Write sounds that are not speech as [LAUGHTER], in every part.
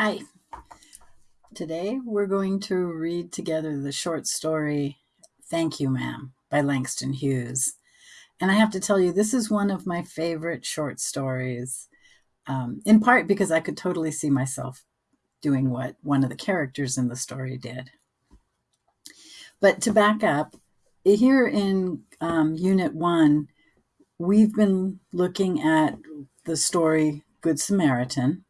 Hi. Today we're going to read together the short story Thank You, Ma'am by Langston Hughes. And I have to tell you, this is one of my favorite short stories, um, in part because I could totally see myself doing what one of the characters in the story did. But to back up, here in um, Unit 1, we've been looking at the story Good Samaritan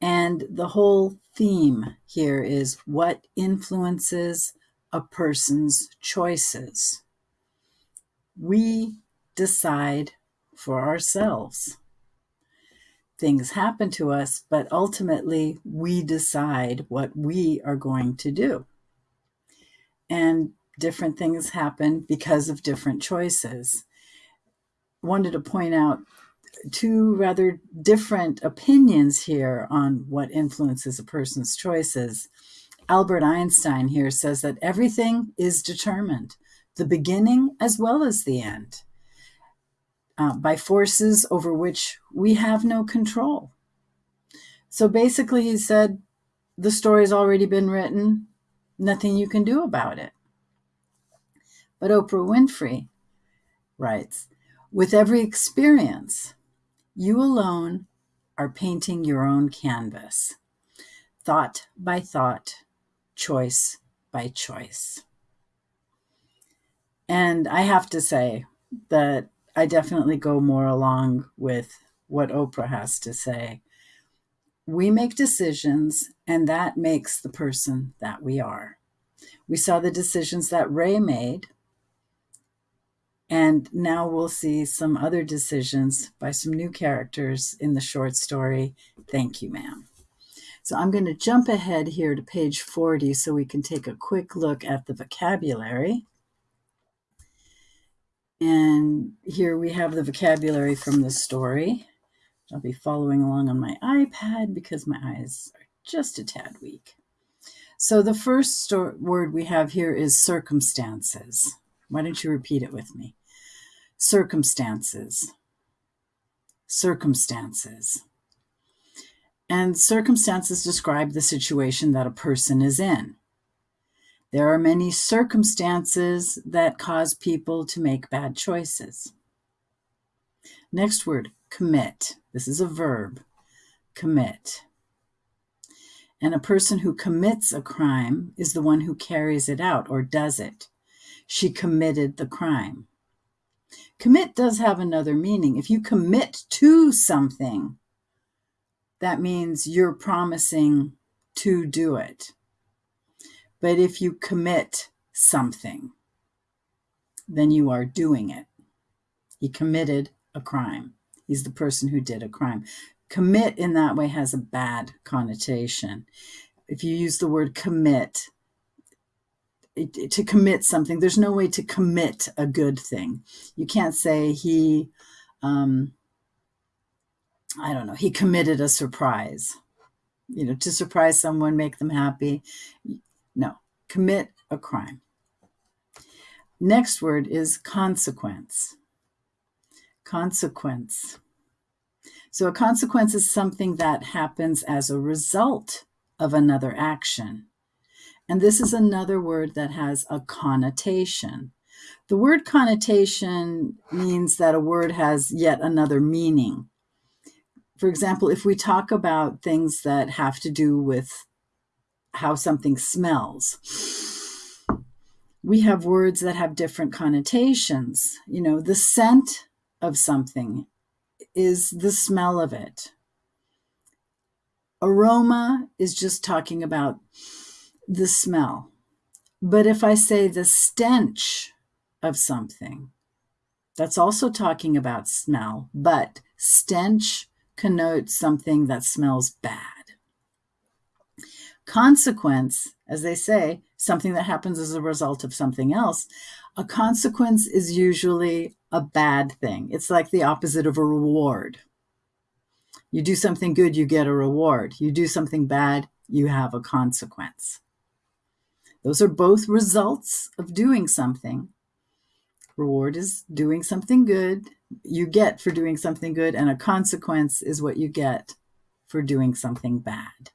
and the whole theme here is what influences a person's choices. We decide for ourselves. Things happen to us, but ultimately we decide what we are going to do. And different things happen because of different choices. Wanted to point out two rather different opinions here on what influences a person's choices. Albert Einstein here says that everything is determined, the beginning as well as the end, uh, by forces over which we have no control. So basically, he said, the story's already been written, nothing you can do about it. But Oprah Winfrey writes, with every experience, you alone are painting your own canvas, thought by thought, choice by choice. And I have to say that I definitely go more along with what Oprah has to say. We make decisions, and that makes the person that we are. We saw the decisions that Ray made and now we'll see some other decisions by some new characters in the short story, Thank You, Ma'am. So I'm going to jump ahead here to page 40 so we can take a quick look at the vocabulary. And here we have the vocabulary from the story. I'll be following along on my iPad because my eyes are just a tad weak. So the first word we have here is circumstances. Why don't you repeat it with me? Circumstances. Circumstances. And circumstances describe the situation that a person is in. There are many circumstances that cause people to make bad choices. Next word, commit. This is a verb, commit. And a person who commits a crime is the one who carries it out or does it. She committed the crime. Commit does have another meaning. If you commit to something, that means you're promising to do it. But if you commit something, then you are doing it. He committed a crime. He's the person who did a crime. Commit in that way has a bad connotation. If you use the word commit, to commit something. There's no way to commit a good thing. You can't say he, um, I don't know, he committed a surprise. You know, to surprise someone, make them happy. No, commit a crime. Next word is consequence. Consequence. So a consequence is something that happens as a result of another action. And this is another word that has a connotation. The word connotation means that a word has yet another meaning. For example, if we talk about things that have to do with how something smells, we have words that have different connotations. You know, the scent of something is the smell of it. Aroma is just talking about the smell. But if I say the stench of something, that's also talking about smell, but stench connotes something that smells bad. Consequence, as they say, something that happens as a result of something else. A consequence is usually a bad thing. It's like the opposite of a reward. You do something good, you get a reward. You do something bad, you have a consequence. Those are both results of doing something. Reward is doing something good you get for doing something good, and a consequence is what you get for doing something bad.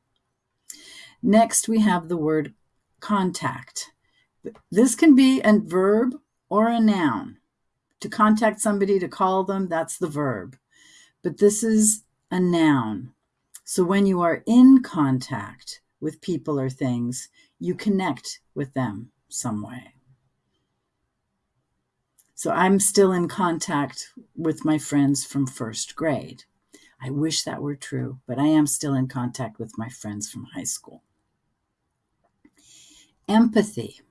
Next, we have the word contact. This can be a verb or a noun. To contact somebody, to call them, that's the verb. But this is a noun. So when you are in contact with people or things, you connect with them some way. So I'm still in contact with my friends from first grade. I wish that were true, but I am still in contact with my friends from high school. Empathy.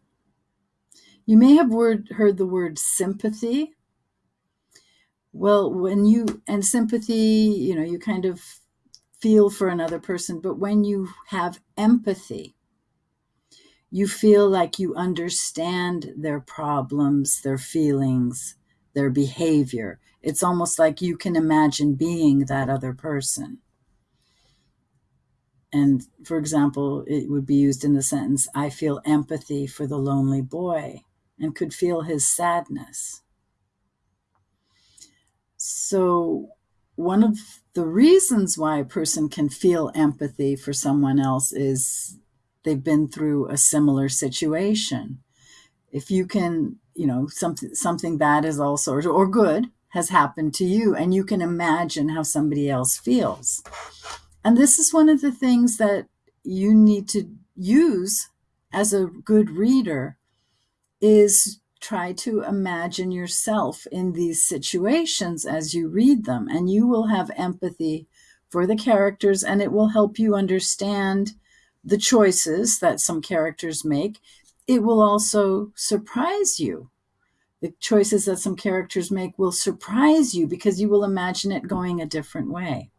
You may have word, heard the word sympathy. Well, when you, and sympathy, you know, you kind of feel for another person, but when you have empathy, you feel like you understand their problems, their feelings, their behavior. It's almost like you can imagine being that other person. And for example, it would be used in the sentence, I feel empathy for the lonely boy and could feel his sadness. So, one of the reasons why a person can feel empathy for someone else is they've been through a similar situation. If you can, you know, something something bad is also or good has happened to you and you can imagine how somebody else feels. And this is one of the things that you need to use as a good reader is try to imagine yourself in these situations as you read them and you will have empathy for the characters and it will help you understand the choices that some characters make. It will also surprise you. The choices that some characters make will surprise you because you will imagine it going a different way.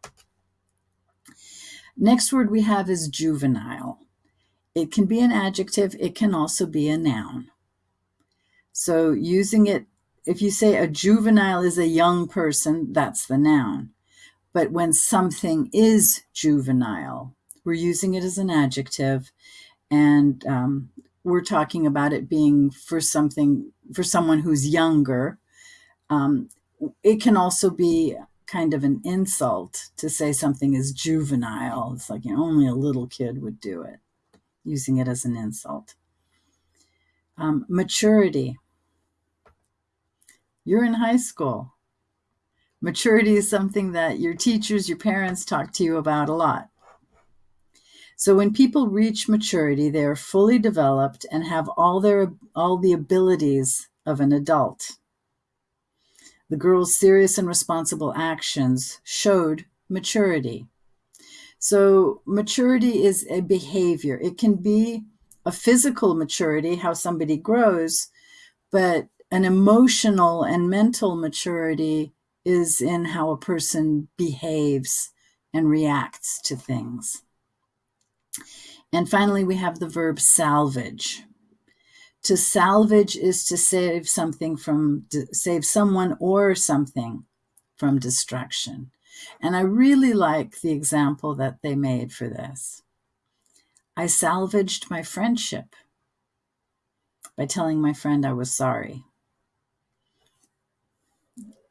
Next word we have is juvenile. It can be an adjective, it can also be a noun. So using it, if you say a juvenile is a young person, that's the noun. But when something is juvenile, we're using it as an adjective, and um, we're talking about it being for something, for someone who's younger. Um, it can also be kind of an insult to say something is juvenile. It's like you know, only a little kid would do it, using it as an insult. Um, maturity. You're in high school. Maturity is something that your teachers, your parents talk to you about a lot. So when people reach maturity, they are fully developed and have all their all the abilities of an adult. The girl's serious and responsible actions showed maturity. So maturity is a behavior. It can be a physical maturity, how somebody grows, but an emotional and mental maturity is in how a person behaves and reacts to things. And finally, we have the verb salvage. To salvage is to save something from, save someone or something from destruction. And I really like the example that they made for this. I salvaged my friendship by telling my friend I was sorry.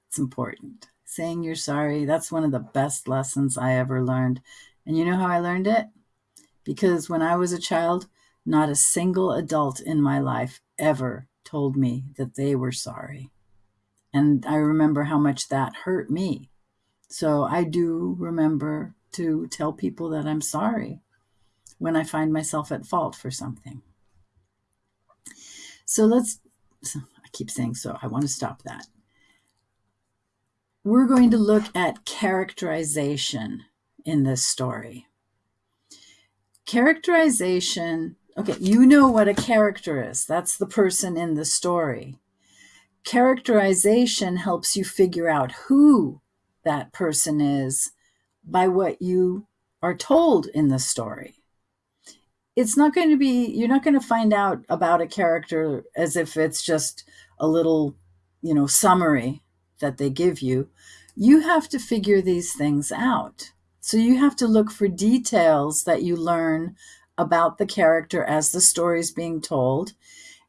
It's important. Saying you're sorry, that's one of the best lessons I ever learned. And you know how I learned it? Because when I was a child, not a single adult in my life ever told me that they were sorry. And I remember how much that hurt me. So I do remember to tell people that I'm sorry when I find myself at fault for something. So let's, I keep saying so, I want to stop that. We're going to look at characterization in this story characterization. Okay you know what a character is. That's the person in the story. Characterization helps you figure out who that person is by what you are told in the story. It's not going to be you're not going to find out about a character as if it's just a little you know summary that they give you. You have to figure these things out so you have to look for details that you learn about the character as the story is being told.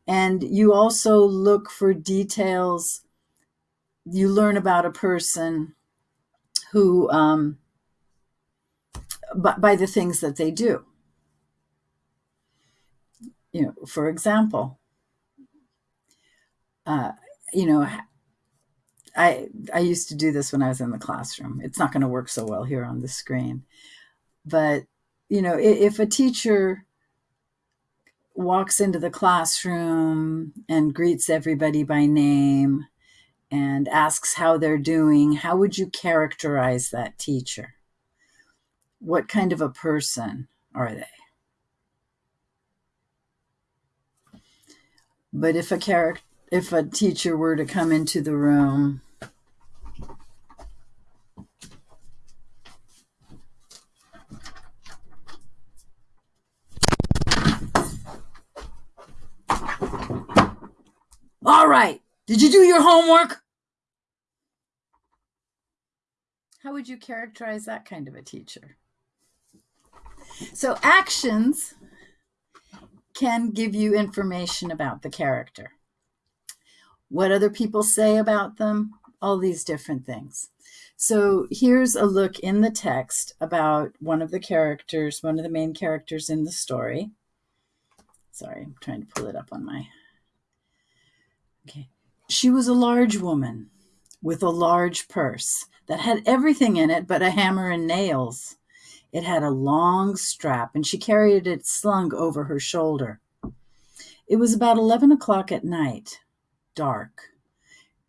And you also look for details, you learn about a person who, um, by, by the things that they do. you know, for example, uh, you know, I I used to do this when I was in the classroom. It's not going to work so well here on the screen, but you know, if a teacher walks into the classroom and greets everybody by name and asks how they're doing, how would you characterize that teacher? What kind of a person are they? But if a character if a teacher were to come into the room All right. Did you do your homework? How would you characterize that kind of a teacher? So, actions can give you information about the character what other people say about them, all these different things. So here's a look in the text about one of the characters, one of the main characters in the story. Sorry, I'm trying to pull it up on my. Okay. She was a large woman with a large purse that had everything in it but a hammer and nails. It had a long strap, and she carried it slung over her shoulder. It was about 11 o'clock at night dark,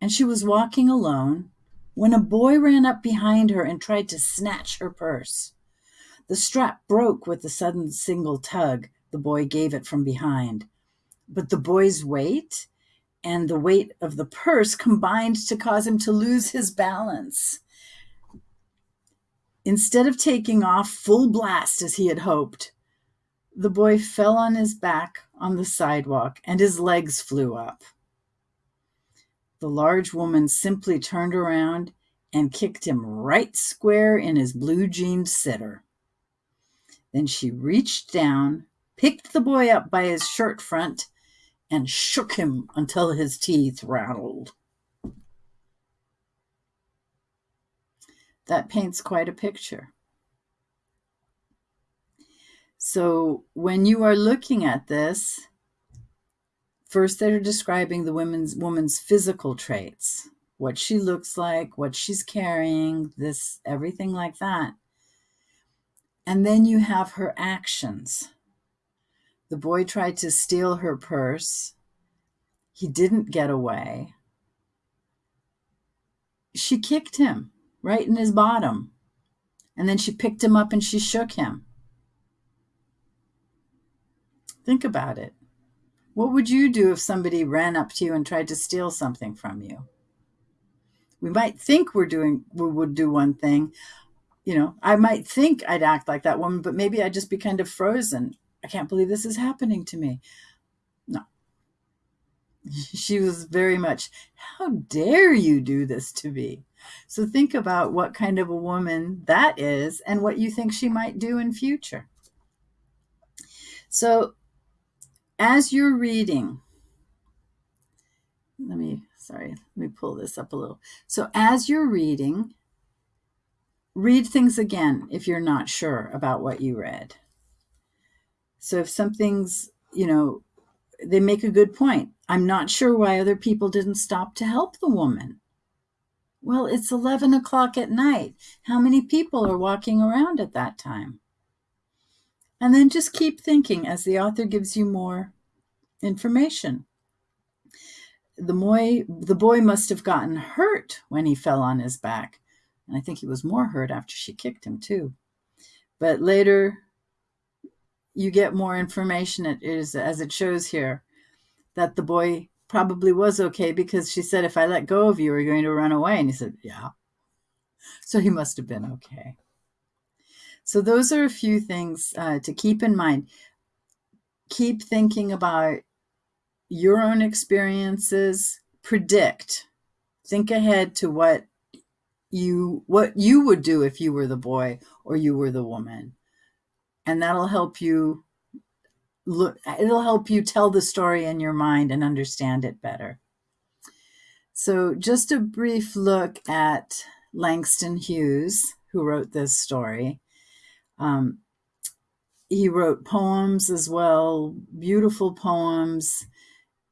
and she was walking alone when a boy ran up behind her and tried to snatch her purse. The strap broke with a sudden single tug the boy gave it from behind. But the boy's weight and the weight of the purse combined to cause him to lose his balance. Instead of taking off full blast as he had hoped, the boy fell on his back on the sidewalk and his legs flew up. The large woman simply turned around and kicked him right square in his blue jeaned sitter. Then she reached down, picked the boy up by his shirt front, and shook him until his teeth rattled. That paints quite a picture. So when you are looking at this, First, they're describing the woman's woman's physical traits, what she looks like, what she's carrying, this everything like that. And then you have her actions. The boy tried to steal her purse. He didn't get away. She kicked him right in his bottom. And then she picked him up and she shook him. Think about it. What would you do if somebody ran up to you and tried to steal something from you? We might think we're doing, we would do one thing. You know, I might think I'd act like that woman, but maybe I'd just be kind of frozen. I can't believe this is happening to me. No. [LAUGHS] She was very much, how dare you do this to me? So think about what kind of a woman that is and what you think she might do in future. So as you're reading, let me, sorry, let me pull this up a little. So as you're reading, read things again if you're not sure about what you read. So if something's, you know, they make a good point. I'm not sure why other people didn't stop to help the woman. Well, it's 11 o'clock at night. How many people are walking around at that time? And then just keep thinking as the author gives you more information. The boy, the boy must have gotten hurt when he fell on his back. And I think he was more hurt after she kicked him, too. But later, you get more information it is, as it shows here that the boy probably was okay because she said, If I let go of you, are you going to run away? And he said, Yeah. So he must have been okay. So, those are a few things uh, to keep in mind. Keep thinking about your own experiences, predict, think ahead to what you what you would do if you were the boy or you were the woman. And that'll help you look it'll help you tell the story in your mind and understand it better. So, just a brief look at Langston Hughes, who wrote this story. Um, he wrote poems as well, beautiful poems,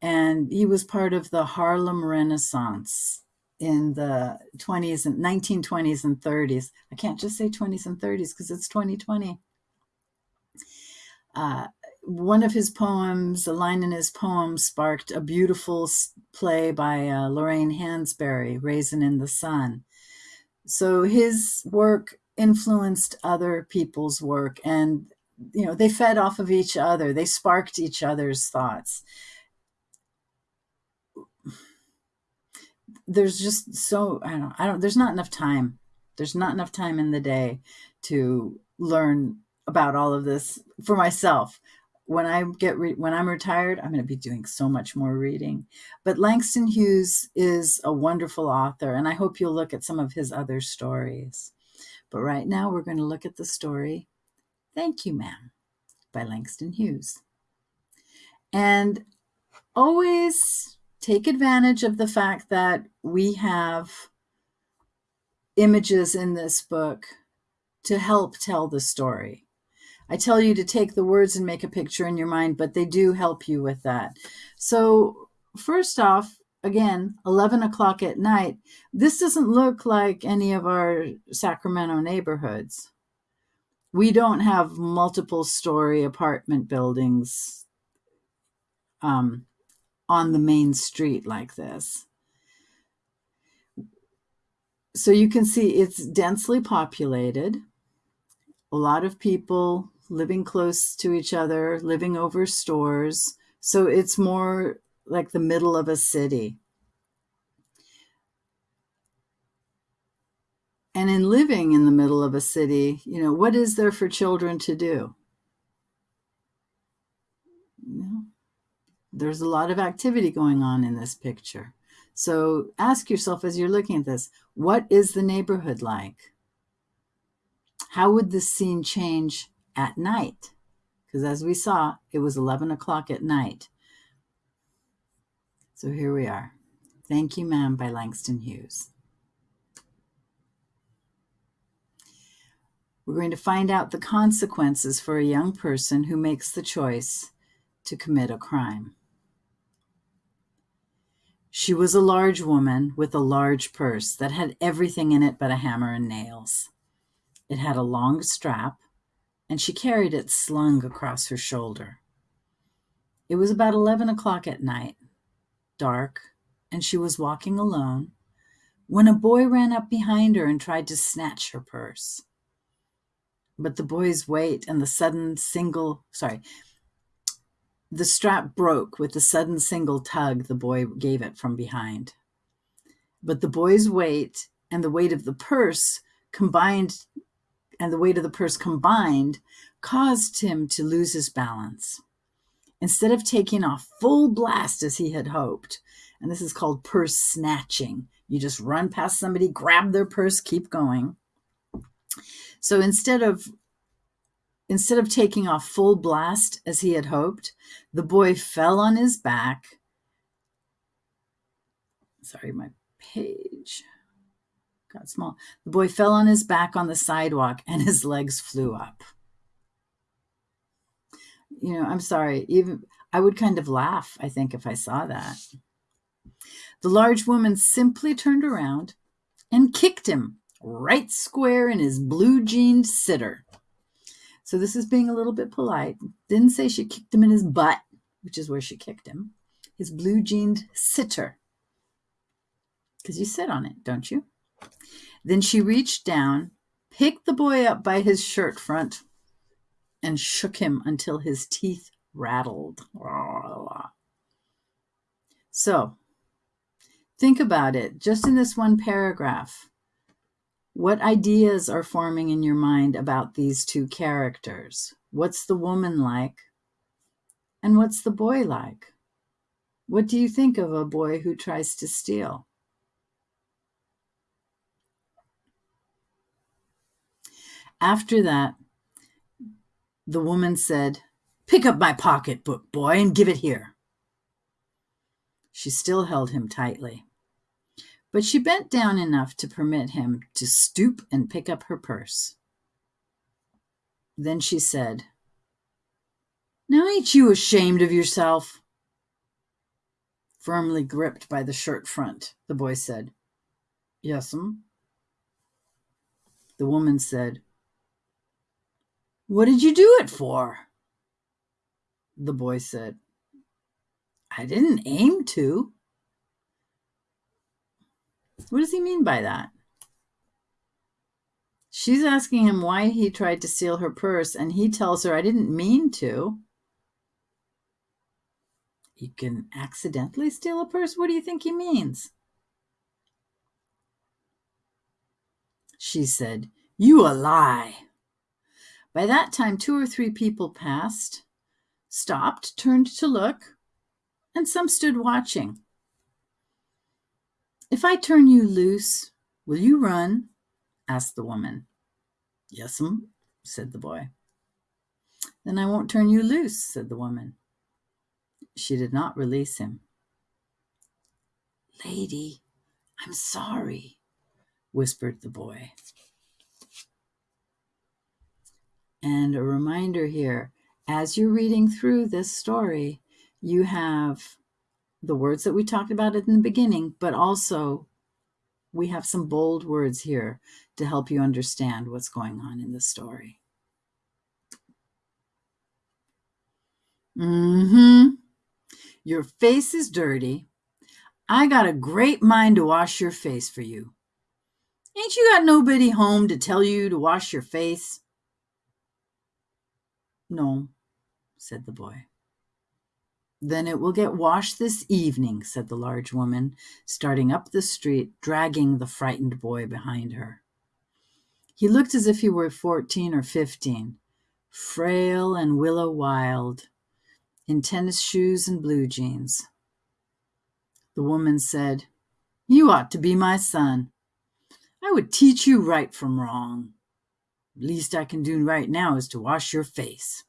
and he was part of the Harlem Renaissance in the 20s and 1920s and 30s. I can't just say 20s and 30s because it's 2020. Uh, one of his poems, a line in his poem, sparked a beautiful play by uh, Lorraine Hansberry, Raisin in the Sun. So his work influenced other people's work and you know they fed off of each other. They sparked each other's thoughts. There's just so i don't i don't there's not enough time. There's not enough time in the day to learn about all of this for myself. When i get when i'm retired i'm going to be doing so much more reading. But langston hughes is a wonderful author and i hope you'll look at some of his other stories but right now we're going to look at the story Thank You, Ma'am by Langston Hughes. And always take advantage of the fact that we have images in this book to help tell the story. I tell you to take the words and make a picture in your mind, but they do help you with that. So, first off, again, 11 o'clock at night, this doesn't look like any of our Sacramento neighborhoods. We don't have multiple story apartment buildings um, on the main street like this. So you can see it's densely populated. A lot of people living close to each other, living over stores. So it's more like the middle of a city. And in living in the middle of a city, you know, what is there for children to do? There's a lot of activity going on in this picture. So ask yourself as you're looking at this, what is the neighborhood like? How would this scene change at night? Because as we saw, it was 11 o'clock at night. So here we are. Thank You, Ma'am by Langston Hughes. We're going to find out the consequences for a young person who makes the choice to commit a crime. She was a large woman with a large purse that had everything in it but a hammer and nails. It had a long strap, and she carried it slung across her shoulder. It was about 11 o'clock at night, dark, and she was walking alone when a boy ran up behind her and tried to snatch her purse. But the boy's weight and the sudden single, sorry, the strap broke with the sudden single tug the boy gave it from behind. But the boy's weight and the weight of the purse combined, and the weight of the purse combined, caused him to lose his balance. Instead of taking off full blast as he had hoped, and this is called purse snatching, you just run past somebody, grab their purse, keep going. So instead of instead of taking off full blast as he had hoped, the boy fell on his back. Sorry, my page got small. The boy fell on his back on the sidewalk and his legs flew up. You know, I'm sorry, even I would kind of laugh, I think, if I saw that. The large woman simply turned around and kicked him right square in his blue jeaned sitter. So this is being a little bit polite. Didn't say she kicked him in his butt, which is where she kicked him. His blue jeaned sitter. Because you sit on it, don't you? Then she reached down, picked the boy up by his shirt front, and shook him until his teeth rattled. So, think about it just in this one paragraph. What ideas are forming in your mind about these two characters? What's the woman like? And what's the boy like? What do you think of a boy who tries to steal? After that, the woman said, Pick up my pocketbook, boy, and give it here. She still held him tightly but she bent down enough to permit him to stoop and pick up her purse. Then she said, Now, ain't you ashamed of yourself? Firmly gripped by the shirt front, the boy said, Yes'm. The woman said, What did you do it for? The boy said, I didn't aim to. What does he mean by that? She's asking him why he tried to steal her purse, and he tells her, I didn't mean to. You can accidentally steal a purse? What do you think he means? She said, You a lie. By that time, two or three people passed, stopped, turned to look, and some stood watching. If I turn you loose, will you run? asked the woman. Yes'm, said the boy. Then I won't turn you loose, said the woman. She did not release him. Lady, I'm sorry, whispered the boy. And a reminder here as you're reading through this story, you have the words that we talked about in the beginning, but also we have some bold words here to help you understand what's going on in the story. Mm-hmm. Your face is dirty. I got a great mind to wash your face for you. Ain't you got nobody home to tell you to wash your face? No, said the boy. Then it will get washed this evening, said the large woman, starting up the street, dragging the frightened boy behind her. He looked as if he were fourteen or fifteen, frail and willow wild, in tennis shoes and blue jeans. The woman said, You ought to be my son. I would teach you right from wrong. Least I can do right now is to wash your face.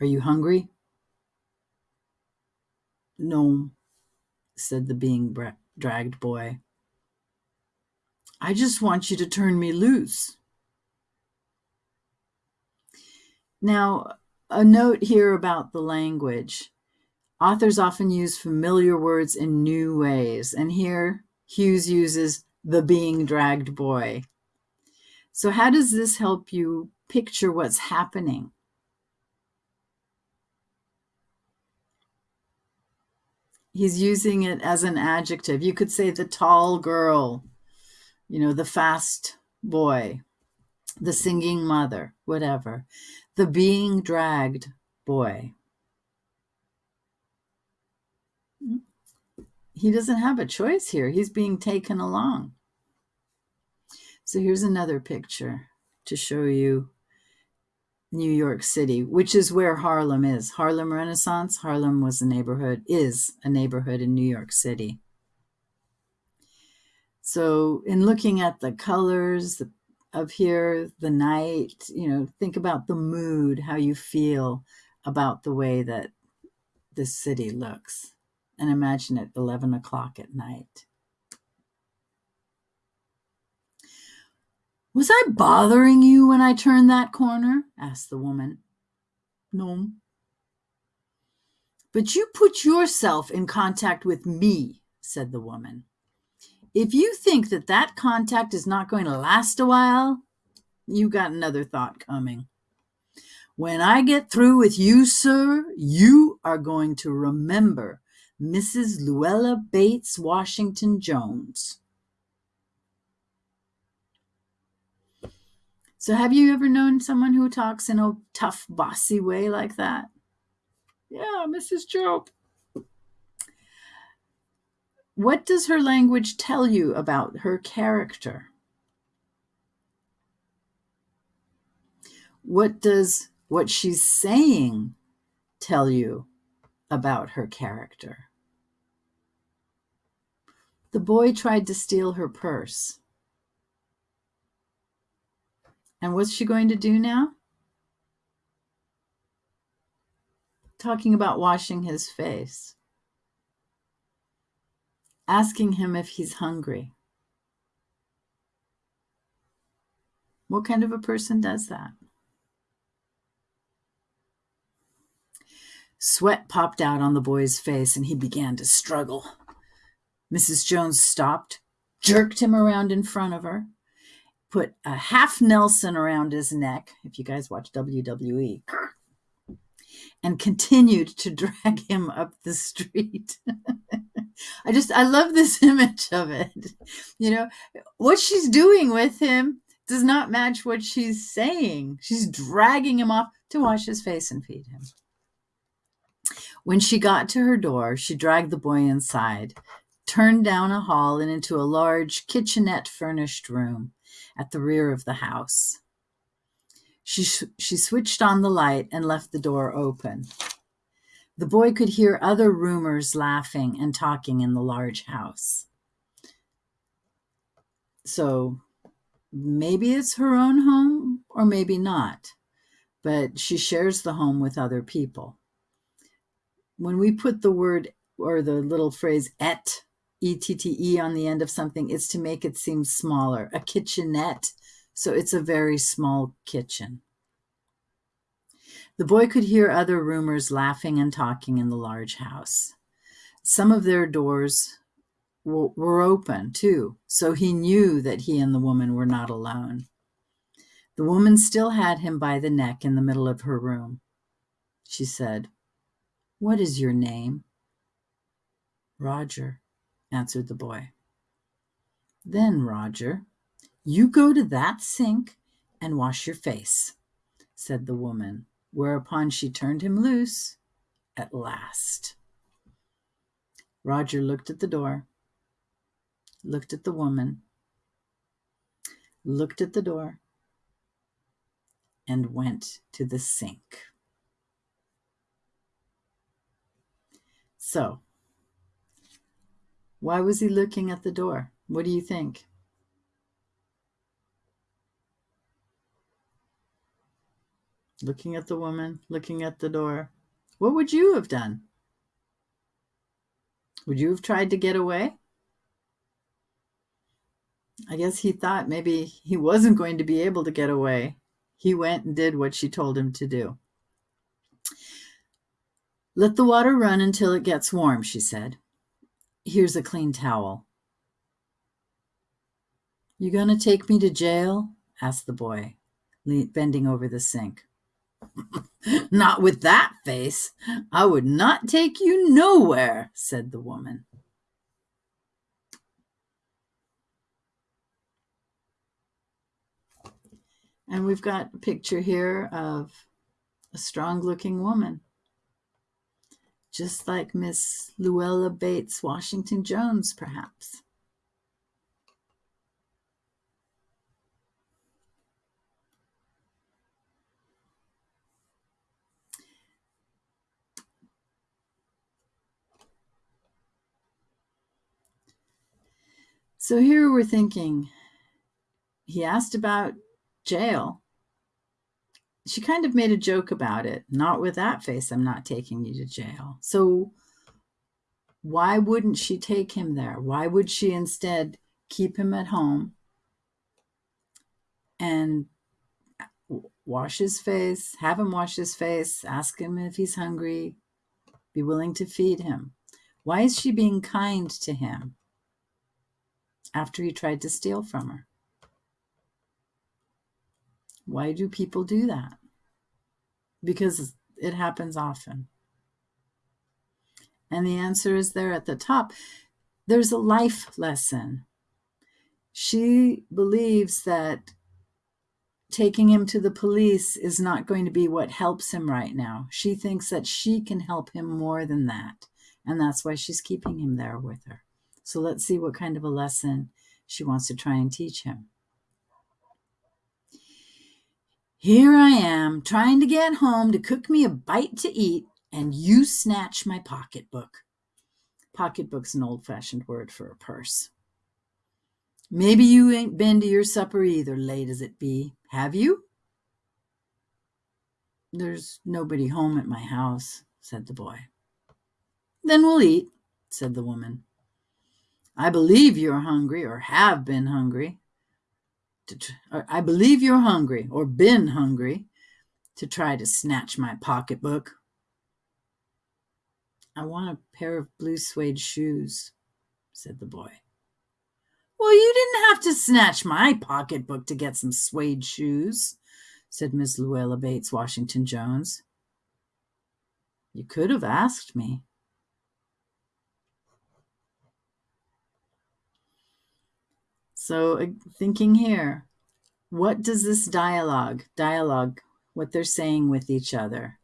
Are you hungry? No, said the being dragged boy. I just want you to turn me loose. Now, a note here about the language. Authors often use familiar words in new ways, and here Hughes uses the being dragged boy. So, how does this help you picture what's happening? he's using it as an adjective. You could say the tall girl, you know, the fast boy, the singing mother, whatever. The being dragged boy. Hmm. He doesn't have a choice here. He's being taken along. So here's another picture to show you New York City, which is where Harlem is. Harlem Renaissance, Harlem was a neighborhood, is a neighborhood in New York City. So, in looking at the colors of here, the night, you know, think about the mood, how you feel about the way that this city looks. And imagine it 11 o'clock at night. Was I bothering you when I turned that corner? asked the woman. No. But you put yourself in contact with me, said the woman. If you think that that contact is not going to last a while, you got another thought coming. When I get through with you, sir, you are going to remember Mrs. Luella Bates Washington Jones. So, have you ever known someone who talks in a tough, bossy way like that? Yeah, Mrs. Job. What does her language tell you about her character? What does what she's saying tell you about her character? The boy tried to steal her purse. And what's she going to do now? Talking about washing his face, asking him if he's hungry. What kind of a person does that? Sweat popped out on the boy's face and he began to struggle. Mrs. Jones stopped, jerked him around in front of her, put a half Nelson around his neck, if you guys watch WWE, and continued to [LAUGHS] drag him up the street. [LAUGHS] I just, I love this [LAUGHS] image of it. You know, what she's doing with him does not match what she's saying. She's dragging him off to wash his face and feed him. When she got to her door, she dragged the boy inside, turned down a hall and into a large kitchenette furnished room at the rear of the house. She, she switched on the light and left the door open. The boy could hear other roomers laughing and talking in the large house. So maybe it's her own home or maybe not, but she shares the home with other people. When we put the word or the little phrase et, E-T-T-E on the end of something, it's to make it seem smaller. A kitchenette, so it's a very small kitchen. The boy could hear other roomers laughing and talking in the large house. Some of their doors were open too, so he knew that he and the woman were not alone. The woman still had him by the neck in the middle of her room. She said, What is your name? Roger, answered the boy. Then, Roger, you go to that sink and wash your face, said the woman, whereupon she turned him loose at last. Roger looked at the door looked at the woman, looked at the door, and went to the sink. So, why was he looking at the door? What do you think? Looking at the woman, looking at the door. What would you have done? Would you have tried to get away? I guess he thought maybe he wasn't going to be able to get away. He went and did what she told him to do. Let the water run until it gets warm, she said. Here's a clean towel. You to take me to jail? asked the boy, bending over the sink. [LAUGHS] not with that face. I would not take you nowhere, said the woman. And we've got a picture here of a strong looking woman, just like Miss Luella Bates Washington Jones, perhaps. So here we're thinking, he asked about jail. She kind of made a joke about it. Not with that face, I'm not taking you to jail. So why wouldn't she take him there? Why would she instead keep him at home and wash his face, have him wash his face, ask him if he's hungry, be willing to feed him? Why is she being kind to him after he tried to steal from her? Why do people do that? Because it happens often. And the answer is there at the top. There's a life lesson. She believes that taking him to the police is not going to be what helps him right now. She thinks that she can help him more than that. And that's why she's keeping him there with her. So let's see what kind of a lesson she wants to try and teach him. Here I am, trying to get home to cook me a bite to eat, and you snatch my pocketbook. Pocketbook's an old-fashioned word for a purse. Maybe you ain't been to your supper either, late as it be. Have you? There's nobody home at my house, said the boy. Then we'll eat, said the woman. I believe you're hungry or have been hungry to, I believe you're hungry or been hungry to try to snatch my pocketbook. I want a pair of blue suede shoes, said the boy. Well, you didn't have to snatch my pocketbook to get some suede shoes, said Miss Luella Bates Washington Jones. You could have asked me. So, thinking here, what does this dialogue, dialogue, what they're saying with each other,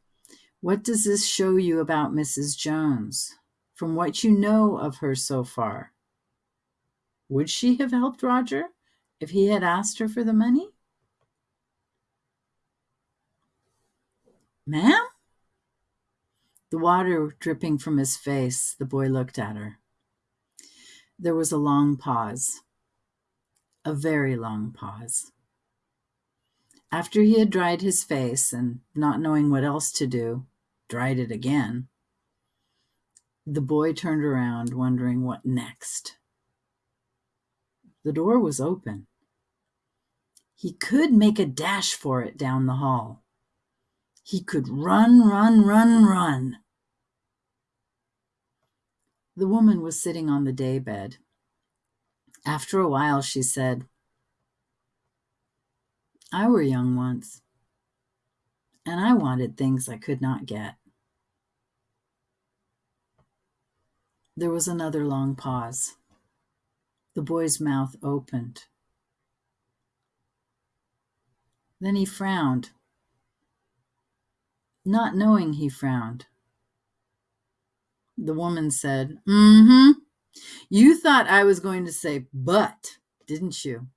what does this show you about Mrs. Jones from what you know of her so far? Would she have helped Roger if he had asked her for the money? Ma'am? The water dripping from his face, the boy looked at her. There was a long pause, a very long pause. After he had dried his face and, not knowing what else to do, dried it again, the boy turned around, wondering what next. The door was open. He could make a dash for it down the hall. He could run, run, run, run. The woman was sitting on the daybed. After a while, she said, I were young once, and I wanted things I could not get. There was another long pause. The boy's mouth opened. Then he frowned, not knowing he frowned. The woman said, Mm hmm. You thought I was going to say, but, didn't you?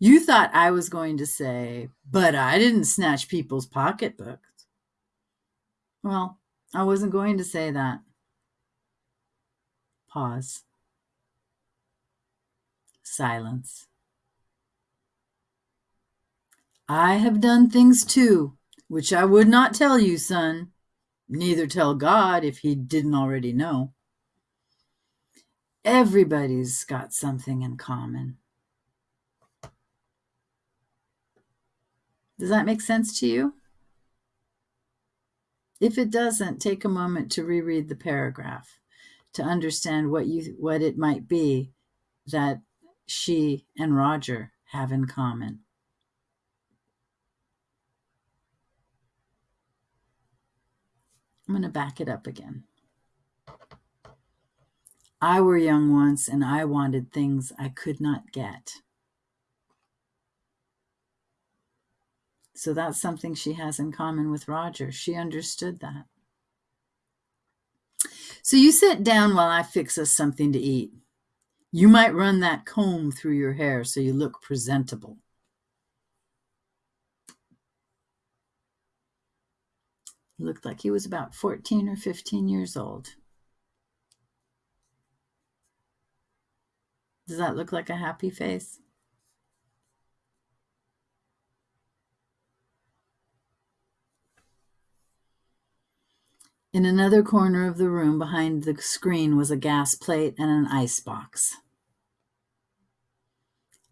You thought I was going to say, but I didn't snatch people's pocketbooks. Well, I wasn't going to say that. Pause. Silence. I have done things too, which I would not tell you, son. Neither tell God if he didn't already know. Everybody's got something in common. Does that make sense to you? If it doesn't, take a moment to reread the paragraph to understand what you what it might be that she and Roger have in common. I'm going to back it up again. I were young once and I wanted things I could not get. So that's something she has in common with Roger. She understood that. So you sit down while I fix us something to eat. You might run that comb through your hair so you look presentable. He looked like he was about 14 or 15 years old. Does that look like a happy face? In another corner of the room behind the screen was a gas plate and an ice box.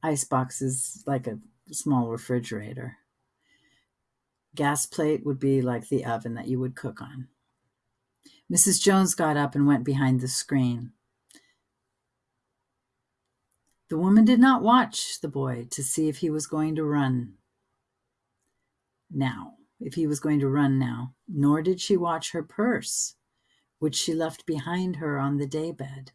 Ice box is like a small refrigerator. Gas plate would be like the oven that you would cook on. Mrs. Jones got up and went behind the screen. The woman did not watch the boy to see if he was going to run now, if he was going to run now, nor did she watch her purse, which she left behind her on the daybed.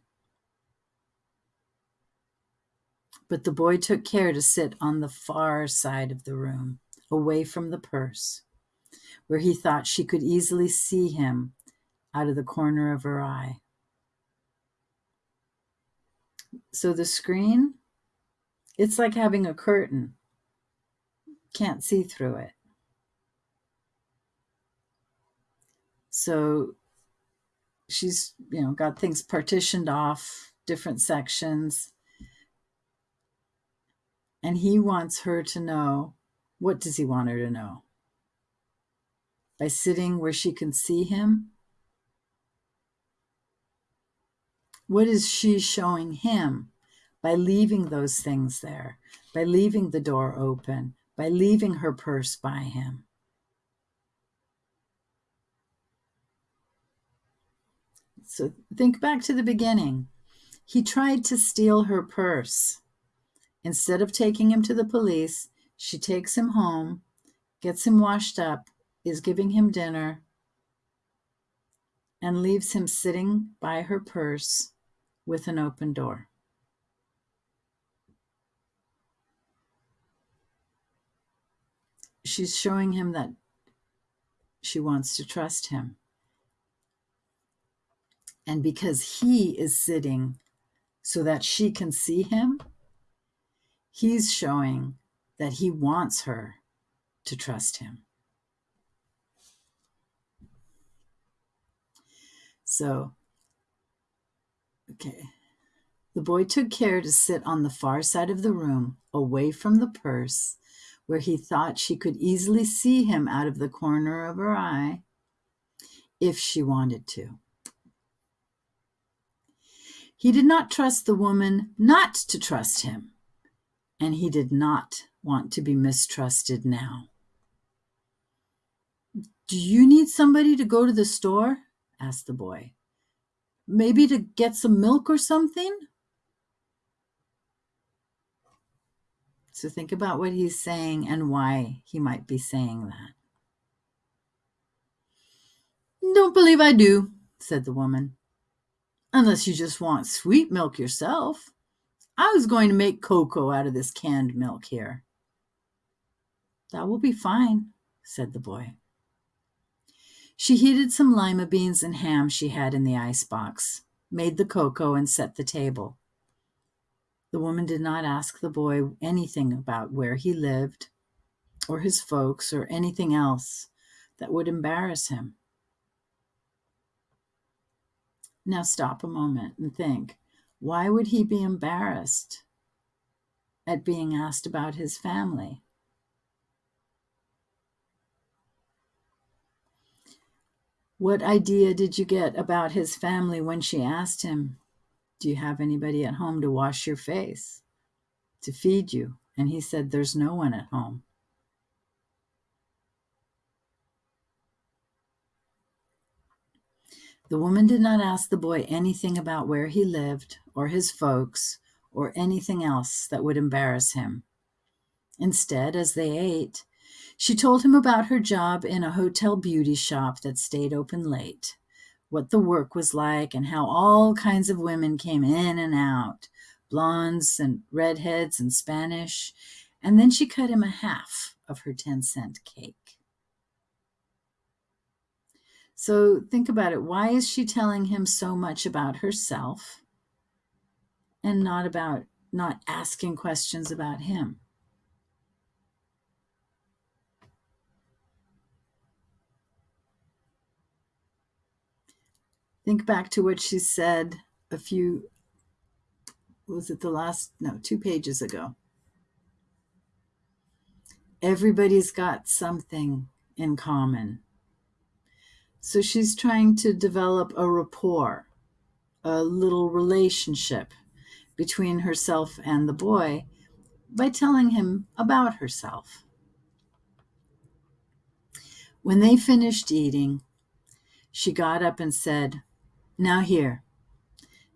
But the boy took care to sit on the far side of the room, away from the purse, where he thought she could easily see him out of the corner of her eye. So the screen, it's like having a curtain. Can't see through it. So she's, you know, got things partitioned off, different sections. And he wants her to know what does he want her to know? By sitting where she can see him? What is she showing him by leaving those things there, by leaving the door open, by leaving her purse by him? So think back to the beginning. He tried to steal her purse. Instead of taking him to the police, she takes him home, gets him washed up, is giving him dinner, and leaves him sitting by her purse with an open door. She's showing him that she wants to trust him. And because he is sitting so that she can see him, he's showing that he wants her to trust him. So, okay. The boy took care to sit on the far side of the room, away from the purse, where he thought she could easily see him out of the corner of her eye if she wanted to. He did not trust the woman not to trust him, and he did not want to be mistrusted now. Do you need somebody to go to the store? asked the boy. Maybe to get some milk or something? So think about what he's saying and why he might be saying that. Don't believe I do, said the woman. Unless you just want sweet milk yourself. I was going to make cocoa out of this canned milk here. That will be fine, said the boy. She heated some lima beans and ham she had in the ice box, made the cocoa, and set the table. The woman did not ask the boy anything about where he lived, or his folks, or anything else that would embarrass him. Now stop a moment and think why would he be embarrassed at being asked about his family? What idea did you get about his family when she asked him, Do you have anybody at home to wash your face, to feed you? And he said, There's no one at home. The woman did not ask the boy anything about where he lived, or his folks, or anything else that would embarrass him. Instead, as they ate, she told him about her job in a hotel beauty shop that stayed open late, what the work was like, and how all kinds of women came in and out blondes and redheads and Spanish. And then she cut him a half of her 10 cent cake. So think about it. Why is she telling him so much about herself and not about not asking questions about him? Think back to what she said a few, was it the last, no, two pages ago. Everybody's got something in common. So she's trying to develop a rapport, a little relationship between herself and the boy by telling him about herself. When they finished eating, she got up and said, now, here,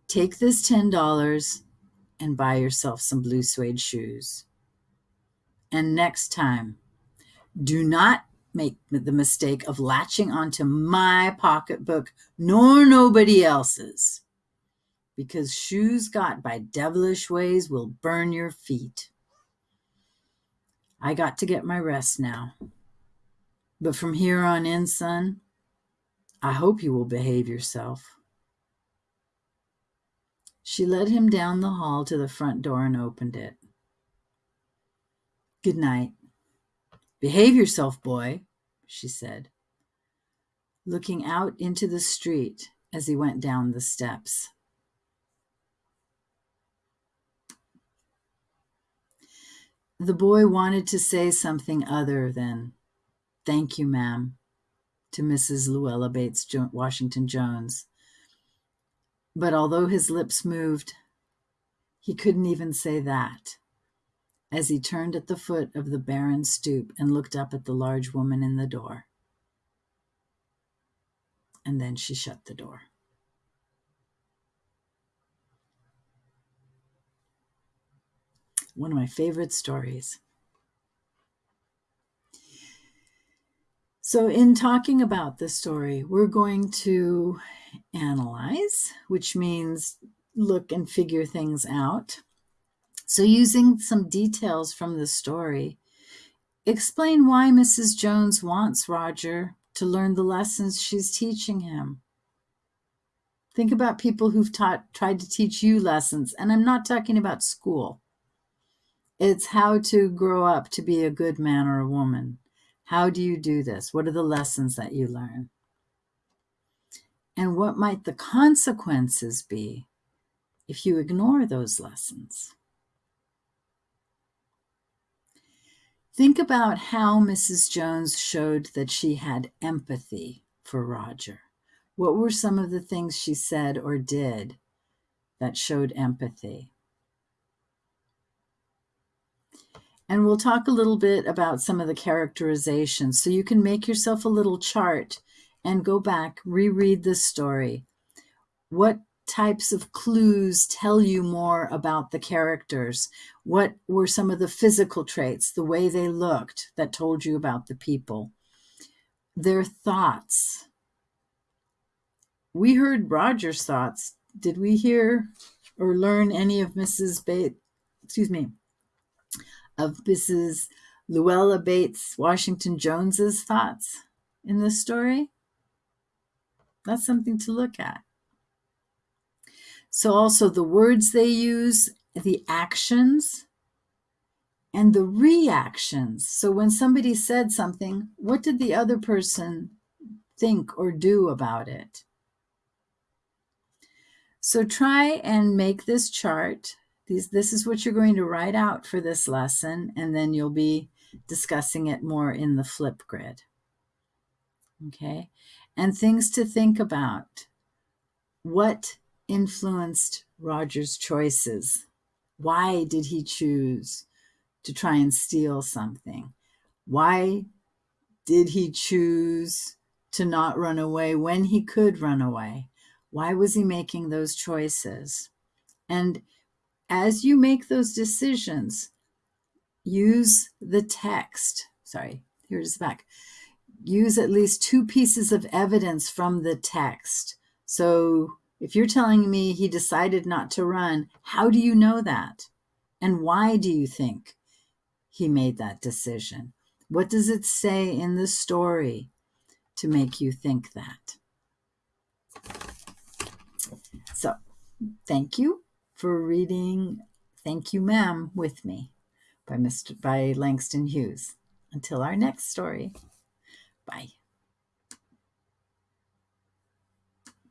take this $10 and buy yourself some blue suede shoes. And next time, do not make the mistake of latching onto my pocketbook nor nobody else's, because shoes got by devilish ways will burn your feet. I got to get my rest now. But from here on in, son, I hope you will behave yourself. She led him down the hall to the front door and opened it. Good night. Behave yourself, boy, she said, looking out into the street as he went down the steps. The boy wanted to say something other than, Thank you, ma'am, to Mrs. Luella Bates Washington Jones but although his lips moved, he couldn't even say that as he turned at the foot of the barren stoop and looked up at the large woman in the door. And then she shut the door. One of my favorite stories. So, in talking about this story, we're going to analyze, which means look and figure things out. So, using some details from the story, explain why Mrs. Jones wants Roger to learn the lessons she's teaching him. Think about people who've taught tried to teach you lessons, and I'm not talking about school. It's how to grow up to be a good man or a woman. How do you do this? What are the lessons that you learn? And what might the consequences be if you ignore those lessons? Think about how Mrs. Jones showed that she had empathy for Roger. What were some of the things she said or did that showed empathy? And we'll talk a little bit about some of the characterizations. So you can make yourself a little chart and go back, reread the story. What types of clues tell you more about the characters? What were some of the physical traits, the way they looked, that told you about the people? Their thoughts. We heard Roger's thoughts. Did we hear or learn any of Mrs. Bates? Excuse me, of Mrs. Luella Bates Washington Jones's thoughts in this story? That's something to look at. So, also the words they use, the actions, and the reactions. So, when somebody said something, what did the other person think or do about it? So, try and make this chart these, this is what you're going to write out for this lesson, and then you'll be discussing it more in the Flipgrid. Okay, and things to think about. What influenced Roger's choices? Why did he choose to try and steal something? Why did he choose to not run away when he could run away? Why was he making those choices? And as you make those decisions, use the text. Sorry, here's the back. Use at least two pieces of evidence from the text. So if you're telling me he decided not to run, how do you know that? And why do you think he made that decision? What does it say in the story to make you think that? So, thank you for reading Thank You Ma'am with me by Mr. by Langston Hughes. Until our next story. Bye.